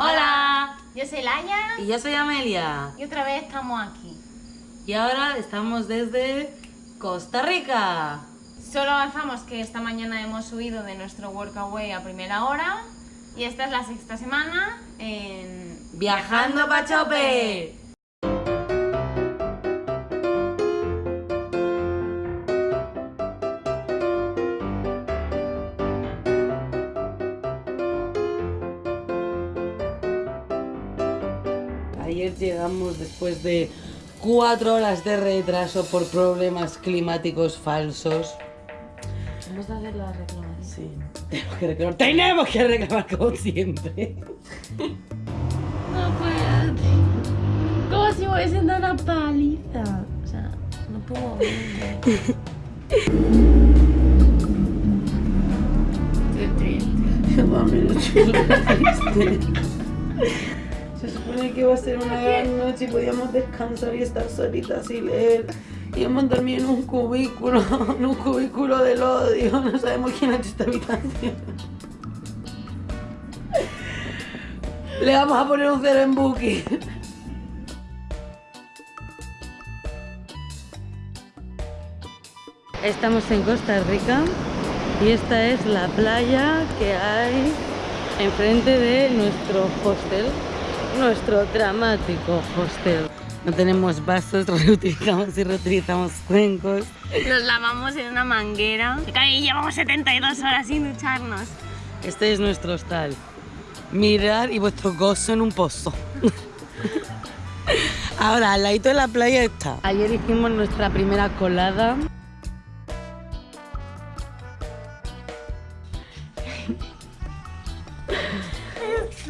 Hola, Yo soy Laia y yo soy Amelia. y otra vez estamos aquí. Y ahora estamos desde Costa Rica. Solo avanzamos que esta mañana hemos subido de nuestro workaway a primera hora y esta es la sexta semana en Viajando Chope. Ayer llegamos después de cuatro horas de retraso por problemas climáticos falsos. Vamos a hacer la reclamación. Sí, tenemos que reclamar. Tenemos que reclamar como siempre. No puedo. Como si me hubiesen dado una paliza. O sea, no puedo ver. Estoy triste. Estoy súper triste. Que iba a ser una gran noche y podíamos descansar y estar solitas y leer. Y hemos dormido en un cubículo, en un cubículo del odio. No sabemos quién ha hecho esta habitación. Le vamos a poner un cero en Booking. Estamos en Costa Rica y esta es la playa que hay enfrente de nuestro hostel, nuestro dramático hostel. No tenemos vasos, reutilizamos y reutilizamos cuencos. Nos lavamos en una manguera. Y llevamos 72 horas sin ducharnos. Este es nuestro hostal. Mirar y vuestro gozo en un pozo. Ahora, al ladito de la playa está. Ayer hicimos nuestra primera colada.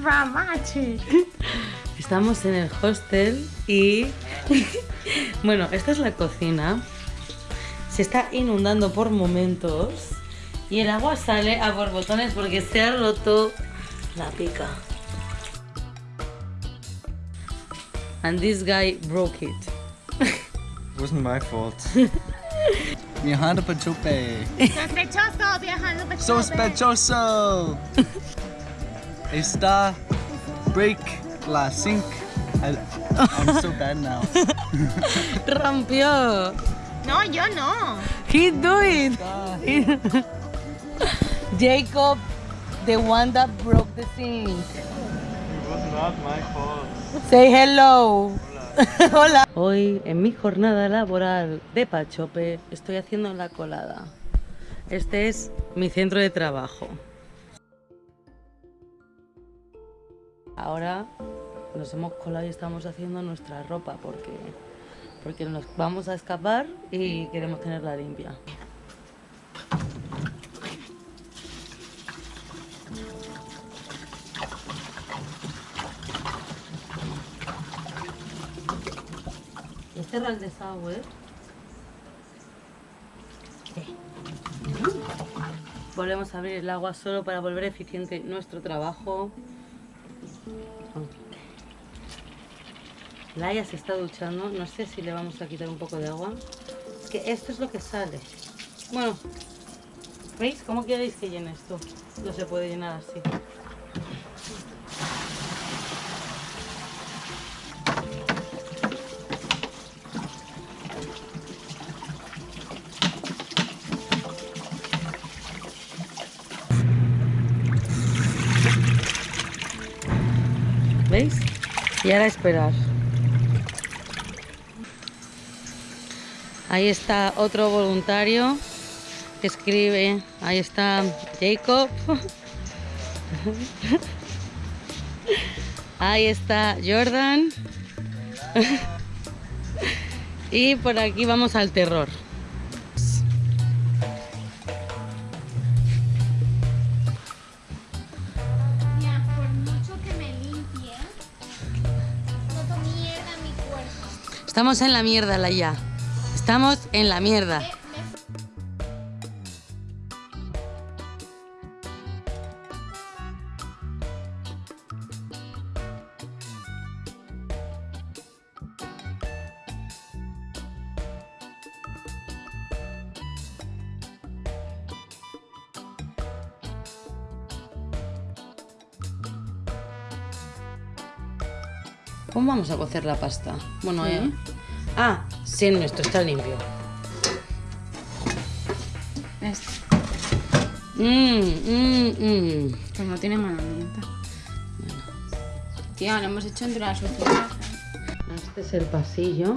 Dramatic. Estamos en el hostel y... bueno, esta es la cocina. Se está inundando por momentos y el agua sale a borbotones porque se ha roto la pica. And this guy broke it. Wasn't my fault. Viajando pa' chupe. Sospechoso viajando por Sospechoso. Está break la sink. I, I'm so bad now. Rompió. No, yo no. He do it. Jacob, the one that broke the sink. It was not my fault. Say hello. Hola. Hoy en mi jornada laboral de Pachope estoy haciendo la colada. Este es mi centro de trabajo. Ahora nos hemos colado y estamos haciendo nuestra ropa porque, porque nos vamos a escapar y queremos tenerla limpia. ¿Este era el desagüe? Sí. Volvemos a abrir el agua solo para volver eficiente nuestro trabajo. Laia se está duchando, no sé si le vamos a quitar un poco de agua. Es que esto es lo que sale. Bueno, ¿veis cómo queréis que llene esto? No se puede llenar así. Y ahora esperar. Ahí está otro voluntario que escribe. Ahí está Jacob. Ahí está Jordan. Y por aquí vamos al terror. Estamos en la mierda, Laia. Estamos en la mierda. ¿Cómo vamos a cocer la pasta? Bueno, eh. Ah, sí, nuestro está limpio. Este. Mmm, mmm, mmm. Pues no tiene mala ambiente. Tía, lo hemos hecho entre las sociedad. Este es el pasillo.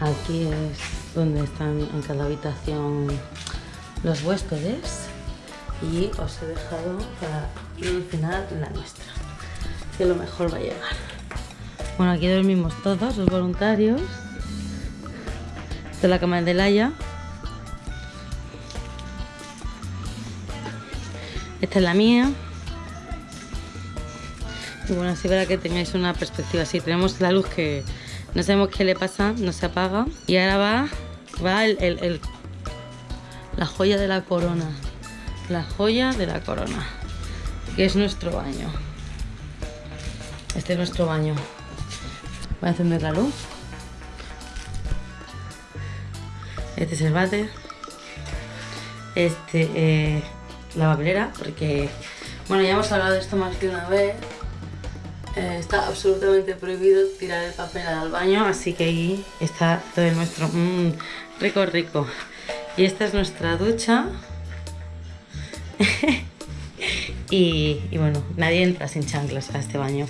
Aquí es donde están en cada habitación los huéspedes. Y os he dejado para al final la nuestra. Que lo mejor va a llegar. Bueno, aquí dormimos todos los voluntarios. Esta es la cama de Laia. Esta es la mía. Y bueno, así para que tengáis una perspectiva así. Tenemos la luz que no sabemos qué le pasa, no se apaga. Y ahora va, va el, el- la joya de la corona. La joya de la corona. Que es nuestro baño. Este es nuestro baño. Voy a encender la luz. Este es el váter. Este, eh, la papelera, porque, bueno, ya hemos hablado de esto más que una vez. Eh, está absolutamente prohibido tirar el papel al baño, así que ahí está todo nuestro. Mmm, rico, rico. Y esta es nuestra ducha. y bueno, nadie entra sin chanclas a este baño.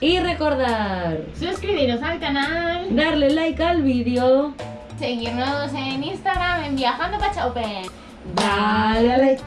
Y recordar, Suscribiros al canal. darle like al vídeo. Seguirnos en Instagram en Viajando Pachaupen. Dale like.